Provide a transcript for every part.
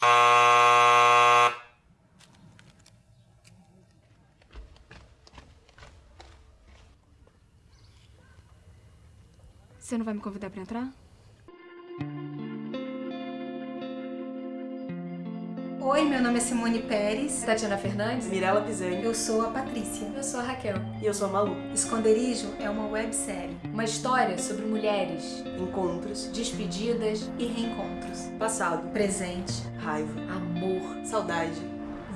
Você não vai me convidar pra entrar? Oi, meu nome é Simone Pérez. Tatiana Fernandes? Mirella Pisani. Eu sou a Patrícia. Eu sou a Raquel. E eu sou a Malu. Esconderijo é uma websérie. Uma história sobre mulheres, Encontros, despedidas, E reencontros. passado, Presente. raiva, amor, saudade.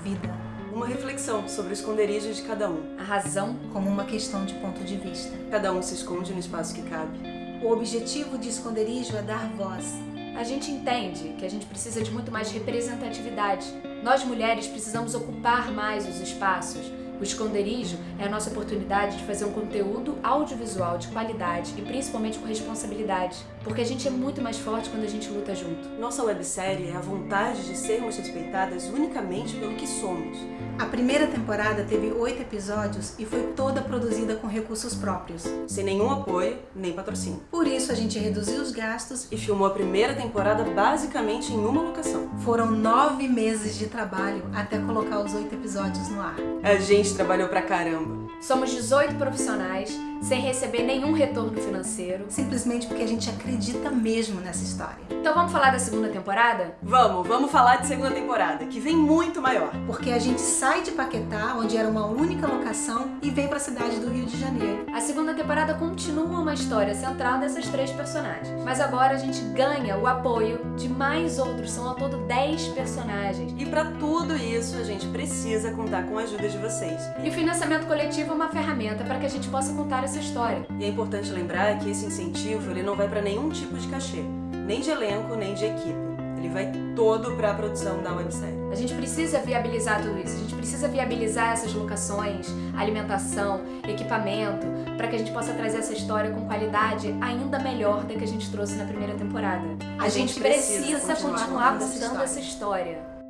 Vida. Uma reflexão sobre o esconderijo de cada um. a razão. Como uma questão de ponto de vista. Cada um se esconde no espaço que cabe. O objetivo de Esconderijo é dar voz. A gente entende que a gente precisa de muito mais representatividade. Nós mulheres precisamos ocupar mais os espaços. O esconderijo é a nossa oportunidade de fazer um conteúdo audiovisual de qualidade e principalmente com responsabilidade. Porque a gente é muito mais forte quando a gente luta junto. Nossa websérie é a vontade de sermos respeitadas unicamente pelo que somos. A primeira temporada teve oito episódios e foi toda produzida com recursos próprios. Sem nenhum apoio, nem patrocínio. Por isso, a gente reduziu os gastos E filmou a primeira temporada basicamente em uma locação. Foram nove meses de trabalho até colocar os oito episódios no ar. A gente trabalhou pra caramba. Somos 18 profissionais sem receber nenhum retorno financeiro. Simplesmente porque a gente acredita mesmo nessa história. Então vamos falar da segunda temporada? Vamos, vamos falar de segunda temporada, que vem muito maior. Porque a gente sai de Paquetá, onde era uma única locação, e vem para a cidade do Rio de Janeiro. A segunda temporada continua uma história central dessas três personagens, mas agora a gente ganha o apoio de mais outros, são ao todo 10 personagens. E pra tudo isso, a gente precisa contar com a ajuda de vocês. E o financiamento coletivo é uma ferramenta para que a gente possa contar essa história. E é importante lembrar que esse incentivo ele não vai para nenhum tipo de cachê, nem de elenco, nem de equipe. Ele vai todo para a produção da websérie. A gente precisa viabilizar tudo isso, a gente precisa viabilizar essas locações, alimentação, equipamento, para que a gente possa trazer essa história com qualidade ainda melhor da que a gente trouxe na primeira temporada. A, gente, precisa, continuar, contando essa contando essa história.